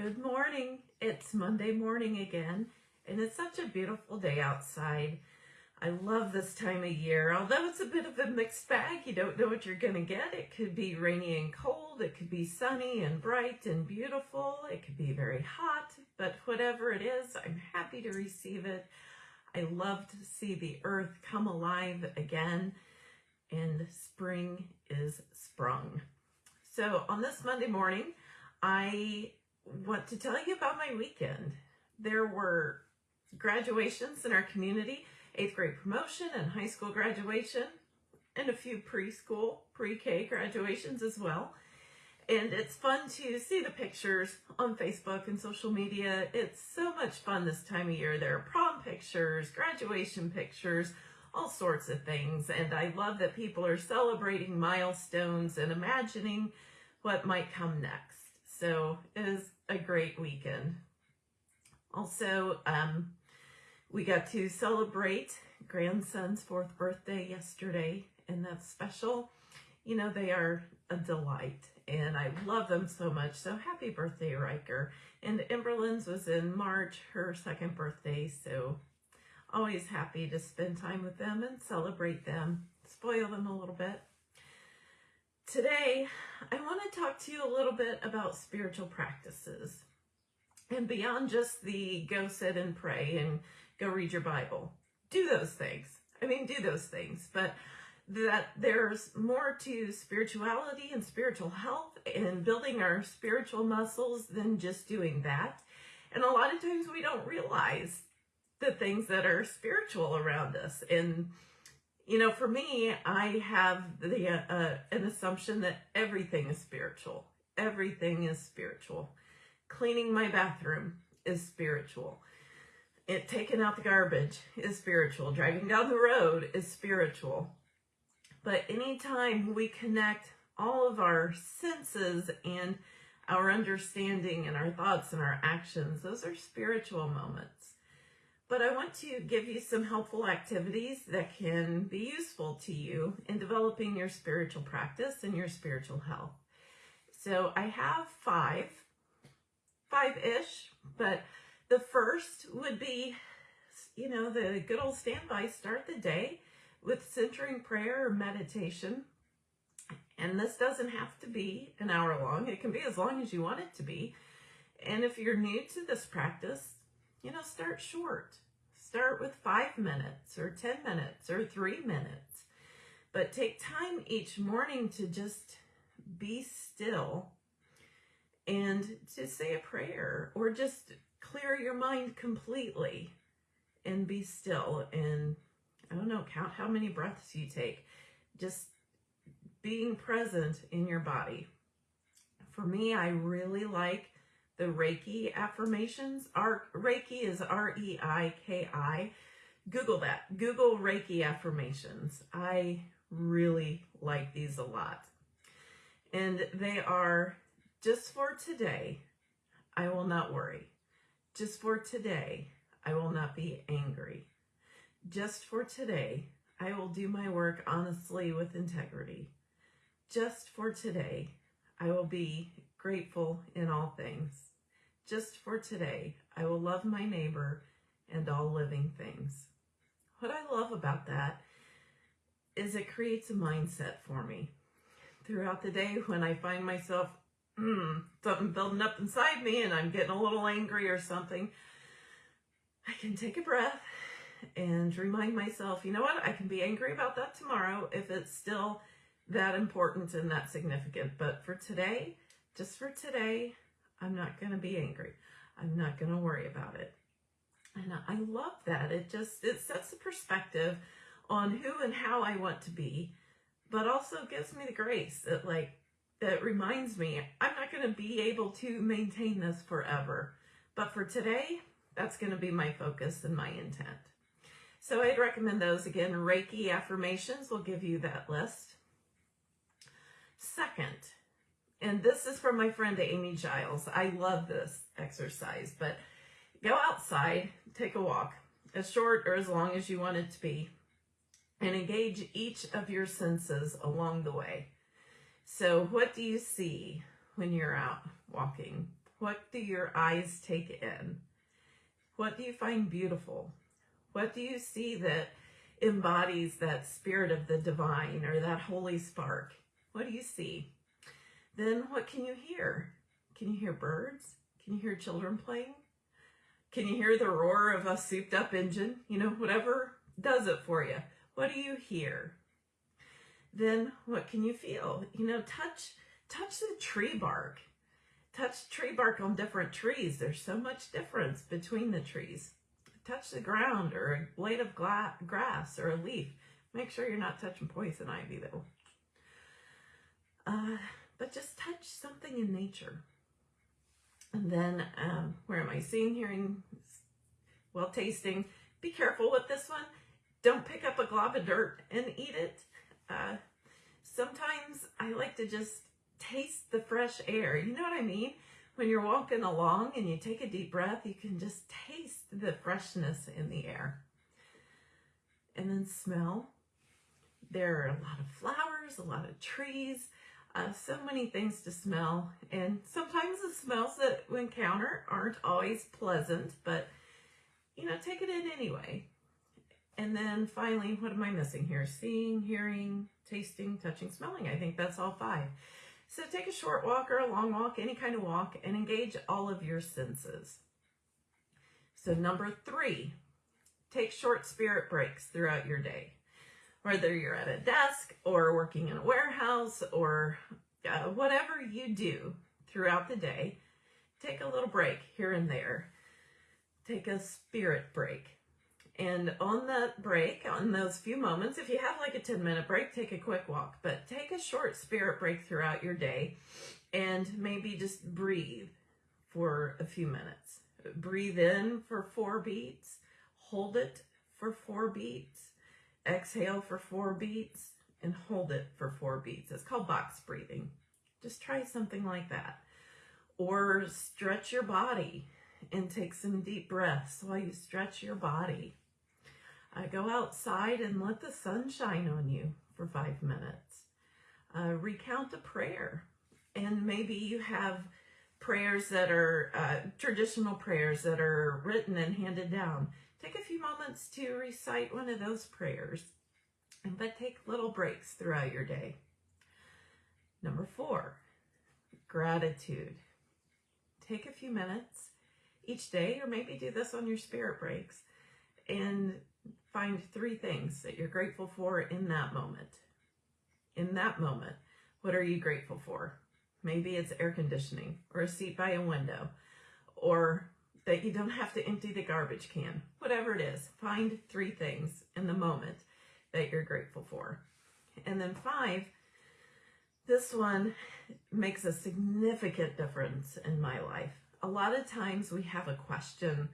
Good morning. It's Monday morning again, and it's such a beautiful day outside. I love this time of year, although it's a bit of a mixed bag. You don't know what you're going to get. It could be rainy and cold. It could be sunny and bright and beautiful. It could be very hot, but whatever it is, I'm happy to receive it. I love to see the earth come alive again, and spring is sprung. So on this Monday morning, I want to tell you about my weekend. There were graduations in our community, eighth grade promotion and high school graduation, and a few preschool, pre-K graduations as well. And it's fun to see the pictures on Facebook and social media. It's so much fun this time of year. There are prom pictures, graduation pictures, all sorts of things. And I love that people are celebrating milestones and imagining what might come next. So it is a great weekend. Also, um, we got to celebrate grandson's fourth birthday yesterday, and that's special. You know, they are a delight, and I love them so much. So happy birthday, Riker. And Emberlynn's was in March, her second birthday, so always happy to spend time with them and celebrate them, spoil them a little bit. Today, I want to talk to you a little bit about spiritual practices and beyond just the go sit and pray and go read your Bible. Do those things. I mean, do those things, but that there's more to spirituality and spiritual health and building our spiritual muscles than just doing that. And a lot of times we don't realize the things that are spiritual around us. And you know, for me, I have the uh, uh, an assumption that everything is spiritual. Everything is spiritual. Cleaning my bathroom is spiritual. It taking out the garbage is spiritual. Driving down the road is spiritual. But anytime we connect all of our senses and our understanding and our thoughts and our actions, those are spiritual moments but I want to give you some helpful activities that can be useful to you in developing your spiritual practice and your spiritual health. So I have five, five-ish, but the first would be, you know, the good old standby, start the day with centering prayer or meditation. And this doesn't have to be an hour long. It can be as long as you want it to be. And if you're new to this practice, you know, start short. Start with five minutes or 10 minutes or three minutes. But take time each morning to just be still and to say a prayer or just clear your mind completely and be still and I don't know, count how many breaths you take. Just being present in your body. For me, I really like the Reiki affirmations. Our, Reiki is R-E-I-K-I. Google that. Google Reiki affirmations. I really like these a lot. And they are, just for today, I will not worry. Just for today, I will not be angry. Just for today, I will do my work honestly with integrity. Just for today, I will be grateful in all things. Just for today, I will love my neighbor and all living things. What I love about that is it creates a mindset for me. Throughout the day when I find myself, mm, something building up inside me and I'm getting a little angry or something, I can take a breath and remind myself, you know what, I can be angry about that tomorrow if it's still that important and that significant. But for today, just for today, I'm not going to be angry. I'm not going to worry about it. And I love that. It just, it sets the perspective on who and how I want to be, but also gives me the grace that like, that reminds me I'm not going to be able to maintain this forever. But for today, that's going to be my focus and my intent. So I'd recommend those again. Reiki affirmations will give you that list. Second, and this is from my friend Amy Giles. I love this exercise, but go outside, take a walk, as short or as long as you want it to be, and engage each of your senses along the way. So what do you see when you're out walking? What do your eyes take in? What do you find beautiful? What do you see that embodies that spirit of the divine or that holy spark? What do you see? Then what can you hear? Can you hear birds? Can you hear children playing? Can you hear the roar of a souped up engine? You know, whatever does it for you. What do you hear? Then what can you feel? You know, touch touch the tree bark. Touch tree bark on different trees. There's so much difference between the trees. Touch the ground or a blade of grass or a leaf. Make sure you're not touching poison ivy though. But just touch something in nature. And then, um, where am I? Seeing, hearing, well, tasting. Be careful with this one. Don't pick up a glob of dirt and eat it. Uh, sometimes I like to just taste the fresh air. You know what I mean? When you're walking along and you take a deep breath, you can just taste the freshness in the air. And then smell. There are a lot of flowers, a lot of trees, uh, so many things to smell. And sometimes the smells that we encounter aren't always pleasant, but you know, take it in anyway. And then finally, what am I missing here? Seeing, hearing, tasting, touching, smelling. I think that's all five. So take a short walk or a long walk, any kind of walk, and engage all of your senses. So number three, take short spirit breaks throughout your day. Whether you're at a desk or working in a warehouse or uh, whatever you do throughout the day, take a little break here and there. Take a spirit break. And on that break, on those few moments, if you have like a 10 minute break, take a quick walk, but take a short spirit break throughout your day and maybe just breathe for a few minutes. Breathe in for four beats, hold it for four beats, exhale for four beats, and hold it for four beats. It's called box breathing. Just try something like that. Or stretch your body and take some deep breaths while you stretch your body. Uh, go outside and let the sun shine on you for five minutes. Uh, recount a prayer. And maybe you have prayers that are uh, traditional prayers that are written and handed down. Take a few moments to recite one of those prayers, and but take little breaks throughout your day. Number four, gratitude. Take a few minutes each day, or maybe do this on your spirit breaks, and find three things that you're grateful for in that moment. In that moment, what are you grateful for? Maybe it's air conditioning or a seat by a window or that you don't have to empty the garbage can. Whatever it is, find three things in the moment that you're grateful for. And then five, this one makes a significant difference in my life. A lot of times we have a question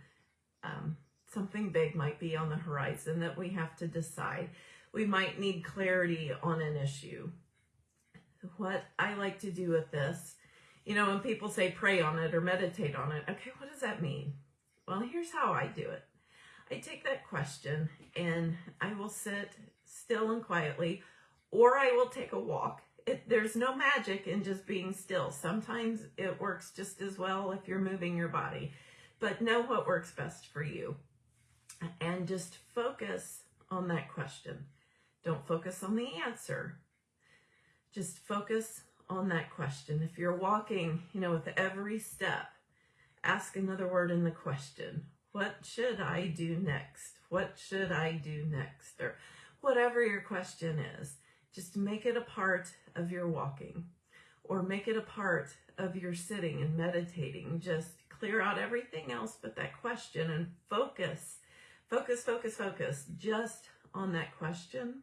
um, something big might be on the horizon that we have to decide. We might need clarity on an issue. What I like to do with this, you know, when people say pray on it or meditate on it, okay, what does that mean? Well, here's how I do it. I take that question and I will sit still and quietly, or I will take a walk. It, there's no magic in just being still. Sometimes it works just as well if you're moving your body, but know what works best for you and just focus on that question. Don't focus on the answer. Just focus on that question. If you're walking, you know, with every step, ask another word in the question. What should I do next? What should I do next? Or whatever your question is, just make it a part of your walking or make it a part of your sitting and meditating. Just clear out everything else but that question and focus Focus, focus, focus just on that question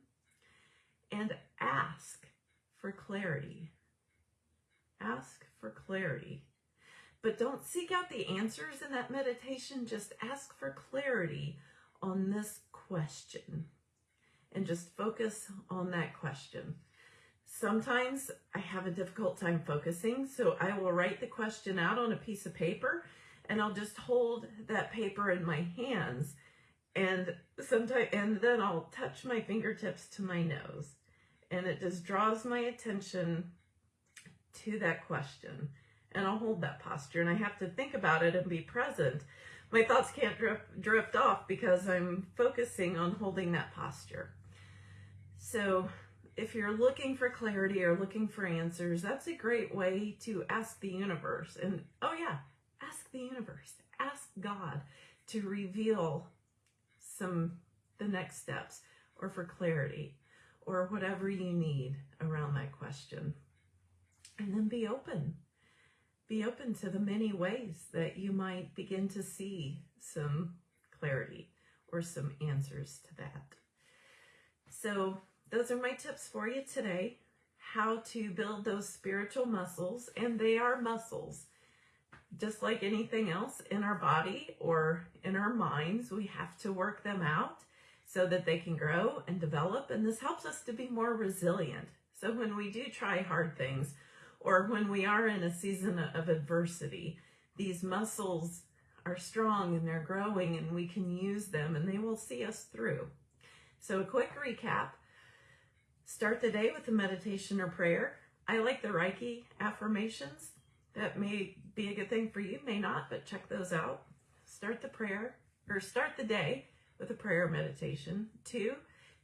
and ask for clarity. Ask for clarity. But don't seek out the answers in that meditation. Just ask for clarity on this question and just focus on that question. Sometimes I have a difficult time focusing, so I will write the question out on a piece of paper and I'll just hold that paper in my hands and sometimes and then I'll touch my fingertips to my nose and it just draws my attention to that question and I'll hold that posture and I have to think about it and be present. My thoughts can't drift, drift off because I'm focusing on holding that posture. So if you're looking for clarity or looking for answers, that's a great way to ask the universe. And oh yeah, ask the universe, ask God to reveal some the next steps or for clarity or whatever you need around that question. And then be open. Be open to the many ways that you might begin to see some clarity or some answers to that. So those are my tips for you today. How to build those spiritual muscles, and they are muscles. Just like anything else in our body or in our minds, we have to work them out so that they can grow and develop. And this helps us to be more resilient. So when we do try hard things or when we are in a season of adversity, these muscles are strong and they're growing and we can use them and they will see us through. So a quick recap. Start the day with a meditation or prayer. I like the Reiki affirmations. That may be a good thing for you, may not, but check those out. Start the prayer or start the day with a prayer meditation. Two,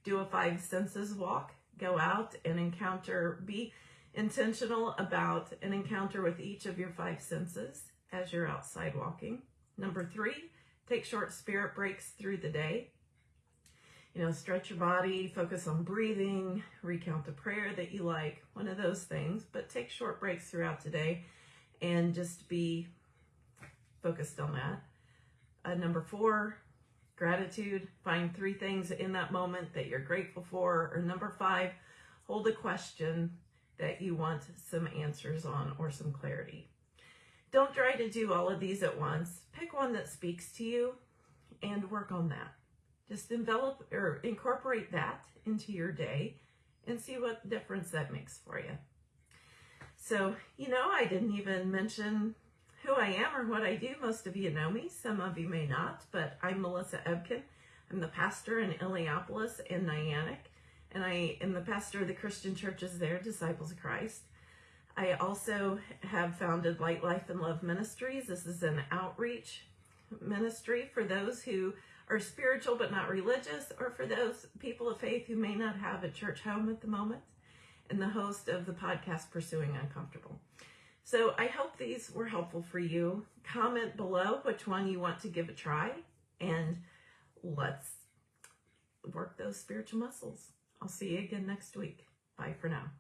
do a five senses walk. Go out and encounter, be intentional about an encounter with each of your five senses as you're outside walking. Number three, take short spirit breaks through the day. You know, stretch your body, focus on breathing, recount a prayer that you like, one of those things, but take short breaks throughout the day and just be focused on that. Uh, number four, gratitude. Find three things in that moment that you're grateful for. Or number five, hold a question that you want some answers on or some clarity. Don't try to do all of these at once. Pick one that speaks to you and work on that. Just envelop or incorporate that into your day and see what difference that makes for you. So, you know, I didn't even mention who I am or what I do. Most of you know me, some of you may not, but I'm Melissa Ebken. I'm the pastor in Illiopolis and Niantic, and I am the pastor of the Christian churches there, Disciples of Christ. I also have founded Light Life and Love Ministries. This is an outreach ministry for those who are spiritual but not religious, or for those people of faith who may not have a church home at the moment, and the host of the podcast Pursuing Uncomfortable. So I hope these were helpful for you. Comment below which one you want to give a try and let's work those spiritual muscles. I'll see you again next week. Bye for now.